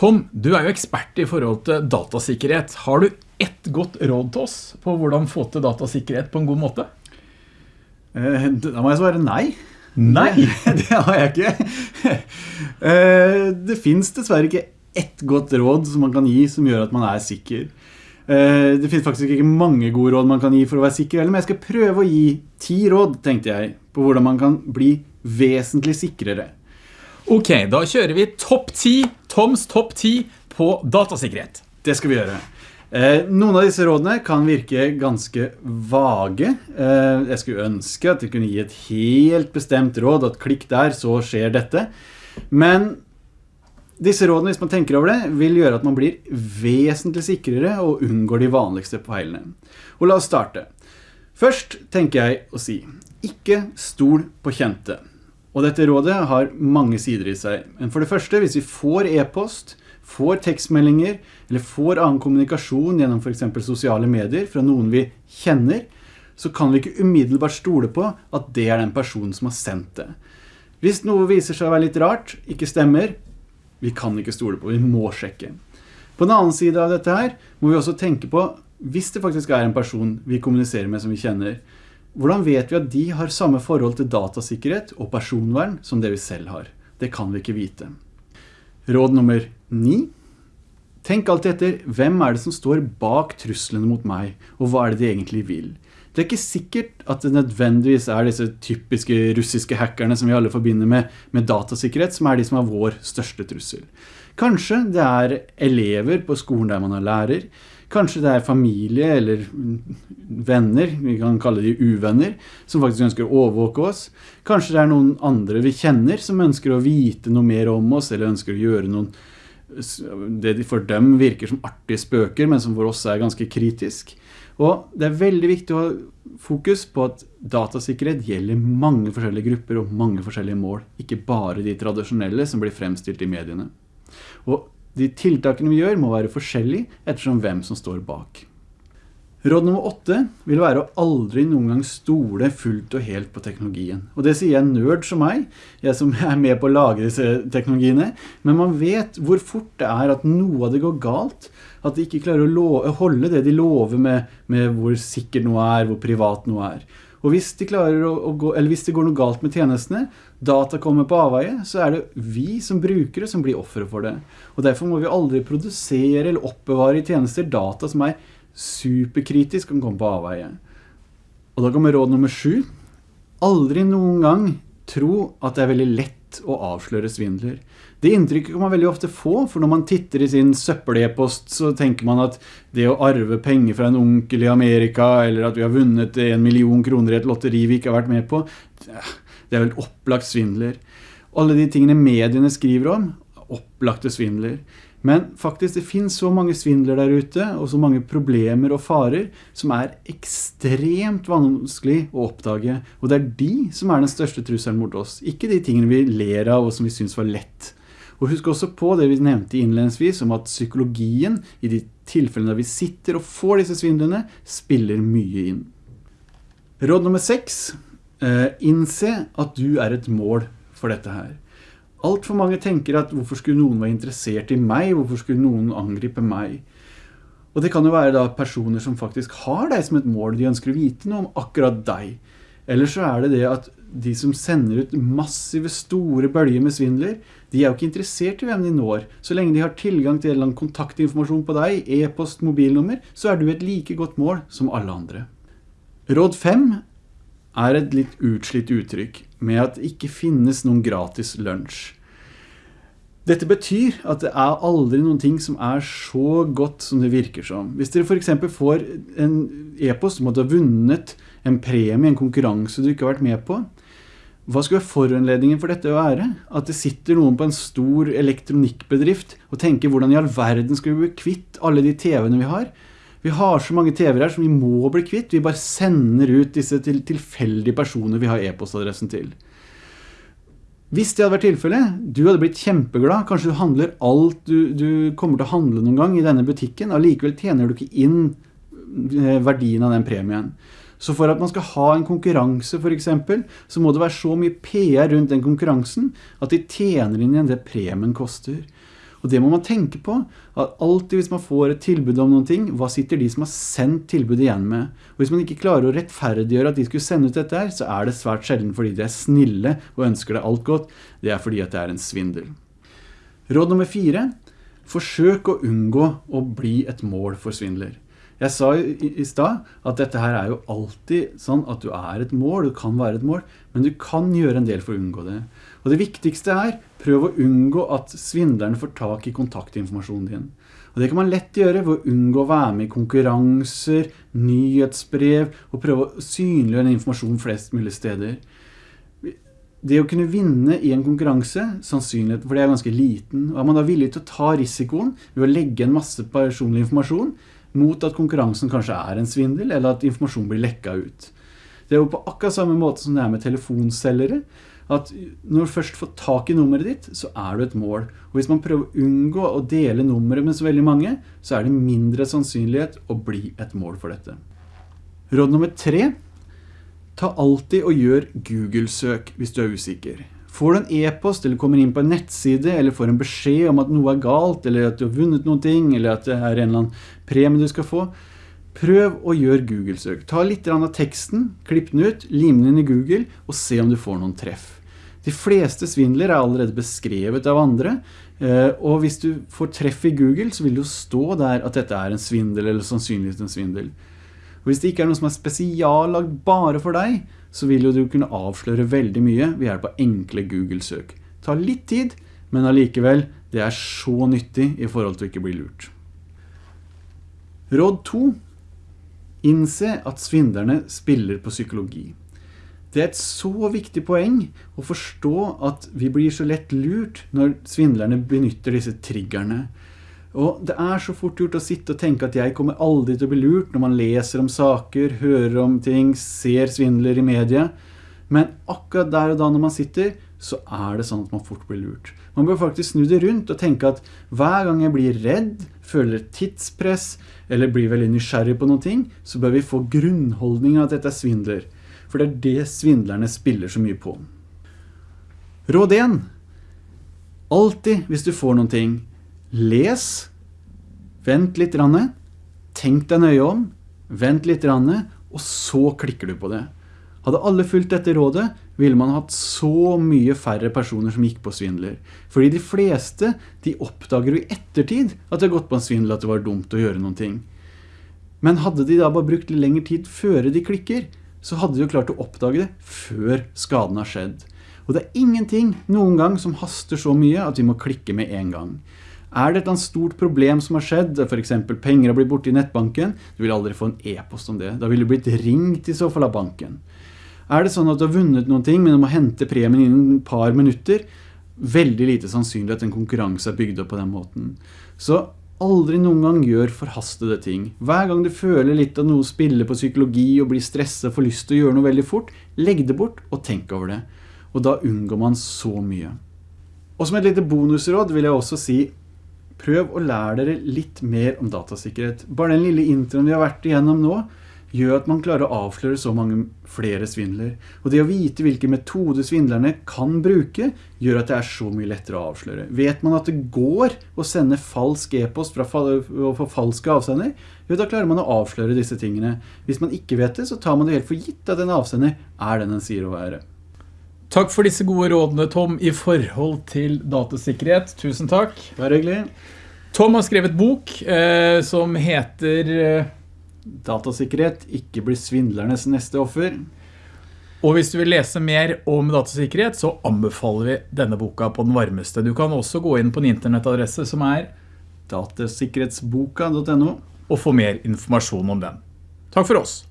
Tom, du er jo ekspert i forhold til datasikkerhet. Har du ett godt råd til oss på hvordan få til datasikkerhet på en god måte? Eh, Da må jeg svare nei. Nei! Det, har jeg ikke. Eh, Det finnes dessverre ikke ett godt råd som man kan gi som gjør at man er sikker. Eh, Det finnes faktisk ikke mange gode råd man kan gi for å være sikker, men jeg skal prøve å gi ti råd, tenkte jeg, på hvordan man kan bli vesentlig sikrere. Ok, da kjører vi topp 10, Toms topp 10 på datasikkerhet. Det skal vi gjøre. Eh, noen av disse rådene kan virke ganske vage. Eh, jeg skulle ønske at jeg kunne gi et helt bestemt råd, at klikk der, så skjer dette. Men disse rådene, hvis man tenker over det, vil gjøre at man blir vesentlig sikrere og unngår de vanligste feilene. Og la oss starte. Først tenker jeg å si, ikke stol på kjente. Og dette rådet har mange sider i seg. Men for det første, hvis vi får e-post, får tekstmeldinger, eller får annen kommunikasjon gjennom for eksempel sosiale medier fra noen vi kjenner, så kan vi ikke umiddelbart stole på at det er den personen som har sendt det. Hvis noe viser seg å være litt rart, ikke stemmer, vi kan ikke stole på, vi må sjekke. På den annen side av dette her, må vi også tenke på, hvis det faktisk er en person vi kommuniserer med som vi kjenner, hvordan vet vi at de har samme forhold til datasikkerhet og personvern som det vi selv har? Det kan vi ikke vite. Råd nummer 9. Tenk alltid etter, hvem er det som står bak truslene mot meg, og hva er det de egentlig vil? Det er ikke sikkert at det nødvendigvis er disse typiske russiske hackerne som vi alle forbinder med, med datasikkerhet, som er de som er vår største trussel. Kanskje det er elever på skolen der man er lærer, Kanskje det er familie eller venner, vi kan kalle de uvenner, som faktisk ønsker å overvåke oss. Kanskje det er noen andre vi kjenner som ønsker å vite noe mer om oss, eller ønsker å gjøre noen det for dem virker som artige spøker, men som for oss er ganske kritisk. Og det er veldig viktig å ha fokus på at datasikkerhet gjelder mange forskjellige grupper og mange forskjellige mål, ikke bare de tradisjonelle som blir fremstilt i mediene. Og de tiltakene vi gjør må være forskjellige ettersom hvem som står bak. Råd nummer åtte vil være å aldri noen gang stole fullt og helt på teknologien. Og det sier en nerd som meg, jeg som er med på å lage disse teknologiene, men man vet hvor fort det er at noe av det går galt, at de ikke klarer å holde det de lover med, med hvor sikkert noe er, hvor privat noe er. Og hvis, de å, å gå, hvis det går noe galt med tjenestene, data kommer på avveie, så er det vi som brukere som blir offere for det. Og derfor må vi aldri produsere eller oppbevare i tjenester data som er superkritisk kan komme på avveie. Og da kommer råd nummer 7. Aldri noen gang tro at det er veldig lett å avsløre svindler. Det inntrykket kan man veldig ofte få, for når man titter i sin søppel-e-post, så tenker man at det å arve penger fra en onkel i Amerika, eller at vi har vunnet en million kroner i et lotteri vi ikke har vært med på, det er vel opplagt svindler. Alle de tingene mediene skriver om, opplagte svindler. Men faktisk det finnes så mange svindler der ute, og så mange problemer og farer, som er ekstremt vanskelig å oppdage. Og det er de som er den største trusselen mot oss, ikke de tingene vi ler av og som vi synes var lett. Og husk også på det vi nevnte innledningsvis om at psykologien i de tilfellene vi sitter og får disse svindlene, spiller mye inn. Råd nummer 6. Eh, innse at du er et mål for dette her. Alt for mange tenker at hvorfor skulle noen være interessert i meg, hvorfor skulle noen angripe meg? Og det kan jo være da personer som faktisk har deg som et mål, de ønsker å vite noe om akkurat deg. Eller så er det det at de som sender ut massive store bølger med svindler, de er jo ikke interessert i hvem de når. Så lenge de har tilgang til en eller annen kontaktinformasjon på deg, e-post, mobilnummer, så er du et like godt mål som alle andre. Råd 5 er et litt utslitt uttrykk med at det ikke finnes noen gratis lunsj. Dette betyr at det er aldri noen ting som er så godt som det virker som. Hvis dere for eksempel får en e-post om at du har vunnet en premie, en konkurranse du ikke har vært med på, hva skulle foranledningen for dette være? At det sitter noen på en stor elektronikkbedrift og tenker hvordan i all verden skal vi bli kvitt alle de TV-ene vi har? Vi har så mange TV-er her som vi må bli kvitt. Vi bare sender ut disse til tilfeldige personer vi har e-postadressen til. Hvis det hadde vært tilfellet, du hadde blitt kjempeglad, kanskje du handler alt du, du kommer til å handle noen gang i denne butikken, og likevel tjener du ikke inn eh, verdien av den premien. Så for at man skal ha en konkurranse for eksempel, så må det være så mye PR rundt den konkurransen, at de tjener inn igjen det premien koster. Og det må man tenke på, at alltid hvis man får et tilbud om noen ting, hva sitter de som har sendt tilbudet igjen med? Og hvis man ikke klarer å rettferdiggjøre at de skulle sende ut dette her, så er det svært sjelden fordi de er snille og ønsker deg alt godt. Det er fordi at det er en svindel. Råd nummer fire. Forsøk å unngå å bli et mål for svindler. Jeg sa i, i stad at dette her er jo alltid sånn at du er et mål, du kan være et mål, men du kan gjøre en del for å unngå det. Og det viktigste er, prøv å unngå at svindlerne får tak i kontaktinformasjonen din. Og det kan man lett gjøre ved å unngå å være med i konkurranser, nyhetsbrev, og prøve å synliggjøre den informasjonen flest mulig steder. Det å kunne vinne i en konkurranse, sannsynligheten for det er ganske liten, og er man da villig til å ta risikoen ved å legge en masse personlig informasjon, mot at konkurransen kanskje er en svindel, eller at informasjon blir lekka ut. Det er jo på akkurat samme måte som det er med telefonselgere, at når du først får tak i nummeret ditt, så er du et mål. Og hvis man prøver å unngå å dele nummeret med så veldig mange, så er det mindre sannsynlighet å bli et mål for dette. Råd nummer tre. Ta alltid og gjør Google-søk hvis du er usikker. Får du en e-post eller kommer inn på en nettside eller får en beskjed om at noe er galt eller at du har vunnet noen ting eller at det er en eller annen premie du skal få, prøv å gjøre Google-søk. Ta litt av teksten, klipp den ut, lim den inn i Google og se om du får noen treff. De fleste svindler er allerede beskrevet av andre, eh, og hvis du får treff i Google så vil det jo stå der at dette er en svindel eller sannsynligvis en svindel. Hvis det ikke er noe som er spesiallagt bare for deg, så vil jo du kunne avsløre veldig mye ved hjelp av enkle Google-søk. Ta litt tid, men allikevel, det er så nyttig i forhold til å ikke bli lurt. Råd 2. Innse at svindlerne spiller på psykologi. Det er et så viktig poeng å forstå at vi blir så lett lurt når svindlerne benytter disse triggerne. Og det er så fort gjort å sitte og tenke at jeg kommer aldri til å bli lurt når man leser om saker, hører om ting, ser svindler i media. Men akkurat der og da når man sitter, så er det sånn at man fort blir lurt. Man bør faktisk snu det rundt og tenke at hver gang jeg blir redd, føler tidspress, eller blir veldig nysgjerrig på noen ting, så bør vi få grunnholdningen at dette er svindler. For det er det svindlerne spiller så mye på. Råd 1. Alltid hvis du får noen ting, Les, vent litt, tenk deg nøye om, vent litt, og så klikker du på det. Hadde alle fulgt dette rådet, ville man hatt så mye færre personer som gikk på svindler. Fordi de fleste, de oppdager jo i ettertid at det har gått på en svindel at det var dumt å gjøre noen ting. Men hadde de da bare brukt litt lengre tid før de klikker, så hadde de jo klart å oppdage det før skaden har skjedd. Og det er ingenting noen gang som haster så mye at vi må klikke med en gang. Er det et stort problem som har skjedd, for eksempel penger har blitt borte i nettbanken, du vil aldri få en e-post om det. Da vil du blitt ringt i så fall av banken. Er det sånn at du har vunnet noen ting, men du må hente premien innen et par minutter, veldig lite sannsynlig at en konkurranse er bygd opp på den måten. Så aldri noen gang gjør forhastede ting. Hver gang du føler litt av noe spiller på psykologi og blir stresset og får lyst til å gjøre noe veldig fort, legg det bort og tenk over det. Og da unngår man så mye. Og som et lite bonusråd vil jeg også si Prøv å lære dere litt mer om datasikkerhet. Bare den lille introen vi har vært igjennom nå, gjør at man klarer å avsløre så mange flere svindler. Og det å vite hvilke metoder svindlerne kan bruke, gjør at det er så mye lettere å avsløre. Vet man at det går å sende falsk e-post fra falske avsender, jo, da klarer man å avsløre disse tingene. Hvis man ikke vet det, så tar man det helt for gitt at en avsender er den den sier å være. Takk for disse gode rådene, Tom, i forhold til datasikkerhet. Tusen takk. Vær hyggelig. Tom har skrevet bok eh, som heter eh, Datasikkerhet, ikke bli svindlernes neste offer. Og hvis du vil lese mer om datasikkerhet, så anbefaler vi denne boka på den varmeste. Du kan også gå inn på en internettadresse som er datasikkerhetsboka.no og få mer informasjon om den. Takk for oss.